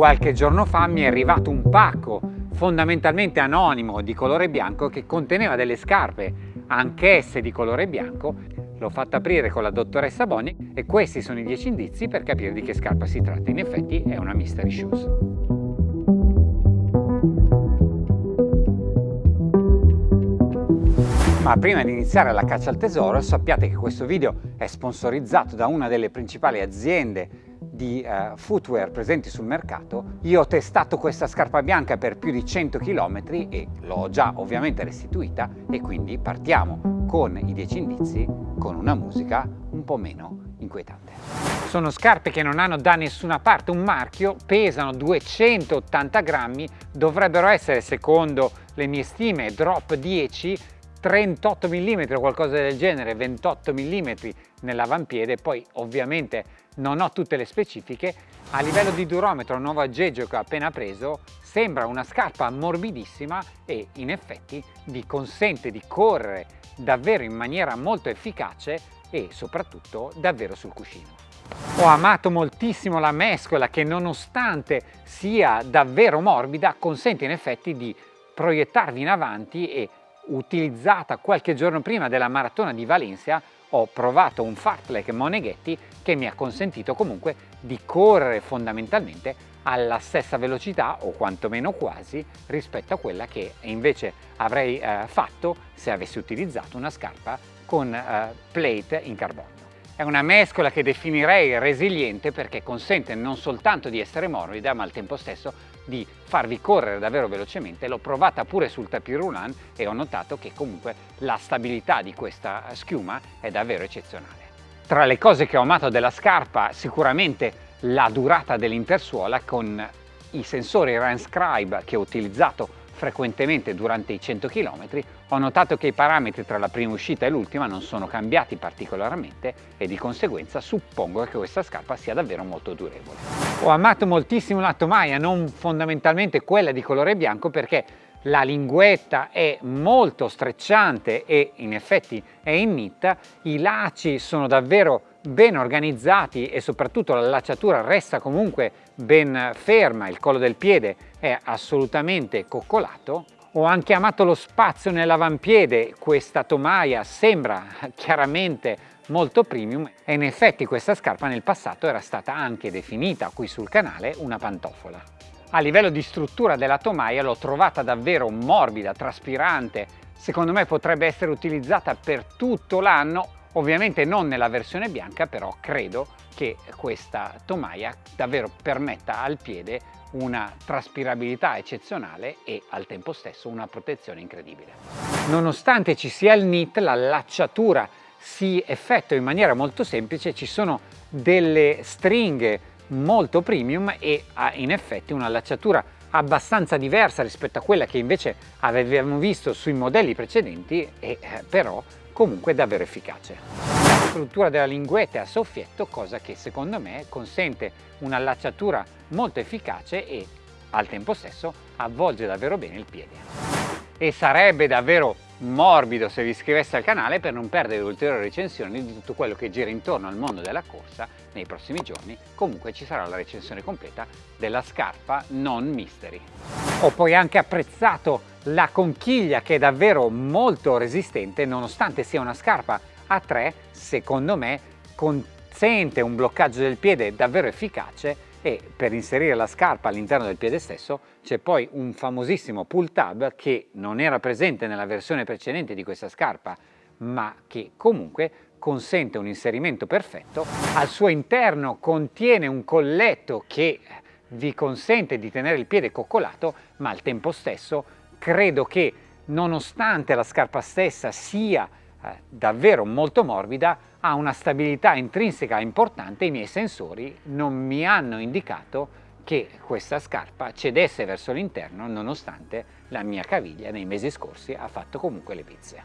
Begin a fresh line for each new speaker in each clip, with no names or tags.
Qualche giorno fa mi è arrivato un pacco fondamentalmente anonimo di colore bianco che conteneva delle scarpe anch'esse di colore bianco. L'ho fatta aprire con la dottoressa Boni e questi sono i 10 indizi per capire di che scarpa si tratta. In effetti è una mystery shoes. Ma prima di iniziare la caccia al tesoro sappiate che questo video è sponsorizzato da una delle principali aziende di uh, footwear presenti sul mercato. Io ho testato questa scarpa bianca per più di 100 km e l'ho già ovviamente restituita e quindi partiamo con i 10 indizi con una musica un po' meno inquietante. Sono scarpe che non hanno da nessuna parte un marchio, pesano 280 grammi, dovrebbero essere secondo le mie stime drop 10 38 mm o qualcosa del genere, 28 mm nell'avampiede, poi ovviamente non ho tutte le specifiche, a livello di durometro il nuovo aggeggio che ho appena preso sembra una scarpa morbidissima e in effetti vi consente di correre davvero in maniera molto efficace e soprattutto davvero sul cuscino. Ho amato moltissimo la mescola che nonostante sia davvero morbida consente in effetti di proiettarvi in avanti e utilizzata qualche giorno prima della maratona di Valencia ho provato un fartlek Moneghetti che mi ha consentito comunque di correre fondamentalmente alla stessa velocità o quantomeno quasi rispetto a quella che invece avrei eh, fatto se avessi utilizzato una scarpa con eh, plate in carbonio. È una mescola che definirei resiliente perché consente non soltanto di essere morbida ma al tempo stesso di farvi correre davvero velocemente, l'ho provata pure sul tapis roulant e ho notato che comunque la stabilità di questa schiuma è davvero eccezionale. Tra le cose che ho amato della scarpa sicuramente la durata dell'intersuola con i sensori Ranscribe che ho utilizzato frequentemente durante i 100 km, ho notato che i parametri tra la prima uscita e l'ultima non sono cambiati particolarmente e di conseguenza suppongo che questa scarpa sia davvero molto durevole. Ho amato moltissimo la tomaia, non fondamentalmente quella di colore bianco perché la linguetta è molto strecciante e in effetti è in knit, i lacci sono davvero ben organizzati e soprattutto la lacciatura resta comunque ben ferma, il collo del piede è assolutamente coccolato. Ho anche amato lo spazio nell'avampiede, questa tomaia sembra chiaramente molto premium e in effetti questa scarpa nel passato era stata anche definita qui sul canale una pantofola. A livello di struttura della tomaia l'ho trovata davvero morbida, traspirante, secondo me potrebbe essere utilizzata per tutto l'anno Ovviamente non nella versione bianca, però credo che questa tomaia davvero permetta al piede una traspirabilità eccezionale e al tempo stesso una protezione incredibile. Nonostante ci sia il knit, la lacciatura si effettua in maniera molto semplice, ci sono delle stringhe molto premium e ha in effetti una lacciatura abbastanza diversa rispetto a quella che invece avevamo visto sui modelli precedenti e eh, però comunque davvero efficace. La struttura della linguetta è a soffietto, cosa che secondo me consente un'allacciatura molto efficace e al tempo stesso avvolge davvero bene il piede. E sarebbe davvero morbido se vi iscriveste al canale per non perdere ulteriori recensioni di tutto quello che gira intorno al mondo della corsa nei prossimi giorni. Comunque ci sarà la recensione completa della scarpa non mystery. Ho poi anche apprezzato la conchiglia che è davvero molto resistente nonostante sia una scarpa a 3 secondo me consente un bloccaggio del piede davvero efficace e per inserire la scarpa all'interno del piede stesso c'è poi un famosissimo pull tab che non era presente nella versione precedente di questa scarpa ma che comunque consente un inserimento perfetto. Al suo interno contiene un colletto che vi consente di tenere il piede coccolato ma al tempo stesso credo che nonostante la scarpa stessa sia davvero molto morbida, ha una stabilità intrinseca importante, i miei sensori non mi hanno indicato che questa scarpa cedesse verso l'interno nonostante la mia caviglia nei mesi scorsi ha fatto comunque le pizze.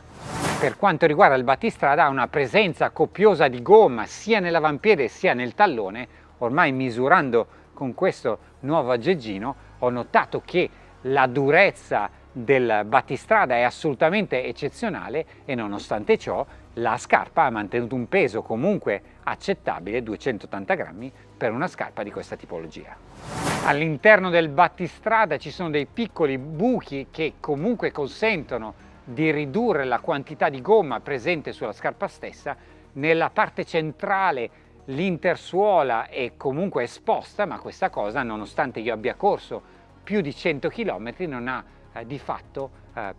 Per quanto riguarda il battistrada ha una presenza copiosa di gomma sia nell'avampiede sia nel tallone, ormai misurando con questo nuovo aggeggino ho notato che la durezza del battistrada è assolutamente eccezionale e nonostante ciò la scarpa ha mantenuto un peso comunque accettabile, 280 grammi, per una scarpa di questa tipologia. All'interno del battistrada ci sono dei piccoli buchi che comunque consentono di ridurre la quantità di gomma presente sulla scarpa stessa. Nella parte centrale l'intersuola è comunque esposta, ma questa cosa, nonostante io abbia corso più di 100 km, non ha eh, di fatto eh,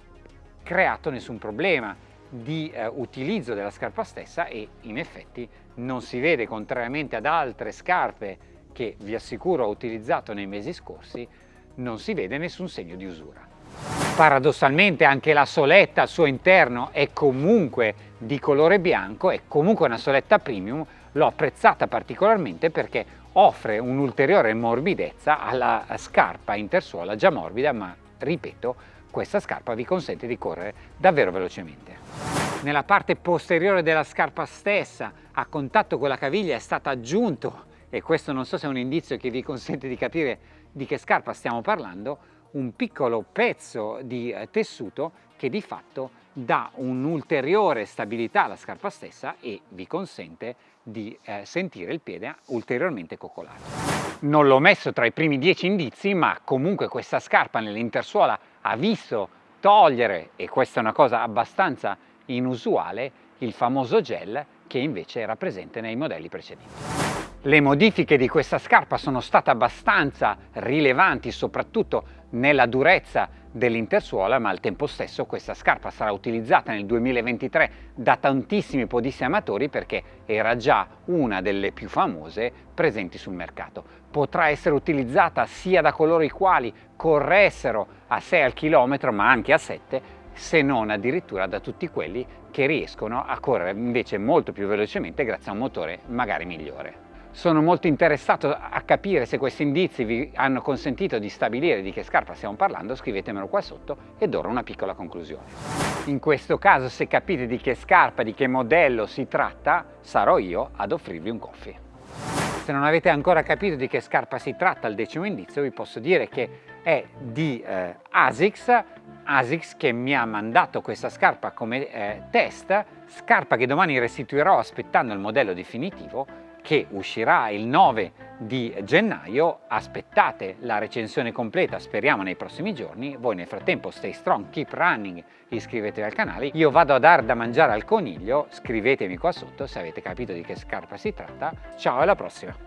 creato nessun problema di eh, utilizzo della scarpa stessa e in effetti non si vede, contrariamente ad altre scarpe che vi assicuro ho utilizzato nei mesi scorsi, non si vede nessun segno di usura. Paradossalmente anche la soletta al suo interno è comunque di colore bianco, è comunque una soletta premium, l'ho apprezzata particolarmente perché offre un'ulteriore morbidezza alla scarpa intersuola già morbida, ma ripeto, questa scarpa vi consente di correre davvero velocemente. Nella parte posteriore della scarpa stessa, a contatto con la caviglia, è stato aggiunto e questo non so se è un indizio che vi consente di capire di che scarpa stiamo parlando, un piccolo pezzo di eh, tessuto che di fatto dà un'ulteriore stabilità alla scarpa stessa e vi consente di eh, sentire il piede ulteriormente coccolato. Non l'ho messo tra i primi dieci indizi, ma comunque questa scarpa nell'intersuola ha visto togliere, e questa è una cosa abbastanza inusuale, il famoso gel che invece era presente nei modelli precedenti. Le modifiche di questa scarpa sono state abbastanza rilevanti soprattutto nella durezza dell'intersuola ma al tempo stesso questa scarpa sarà utilizzata nel 2023 da tantissimi podisti amatori perché era già una delle più famose presenti sul mercato. Potrà essere utilizzata sia da coloro i quali corressero a 6 al chilometro ma anche a 7 se non addirittura da tutti quelli che riescono a correre invece molto più velocemente grazie a un motore magari migliore. Sono molto interessato a capire se questi indizi vi hanno consentito di stabilire di che scarpa stiamo parlando, scrivetemelo qua sotto ed ora una piccola conclusione. In questo caso se capite di che scarpa, di che modello si tratta, sarò io ad offrirvi un coffee. Se non avete ancora capito di che scarpa si tratta, il decimo indizio vi posso dire che è di eh, ASICS, ASICS che mi ha mandato questa scarpa come eh, test, scarpa che domani restituirò aspettando il modello definitivo che uscirà il 9 di gennaio, aspettate la recensione completa, speriamo nei prossimi giorni, voi nel frattempo stay strong, keep running, iscrivetevi al canale, io vado a dar da mangiare al coniglio, scrivetemi qua sotto se avete capito di che scarpa si tratta, ciao alla prossima!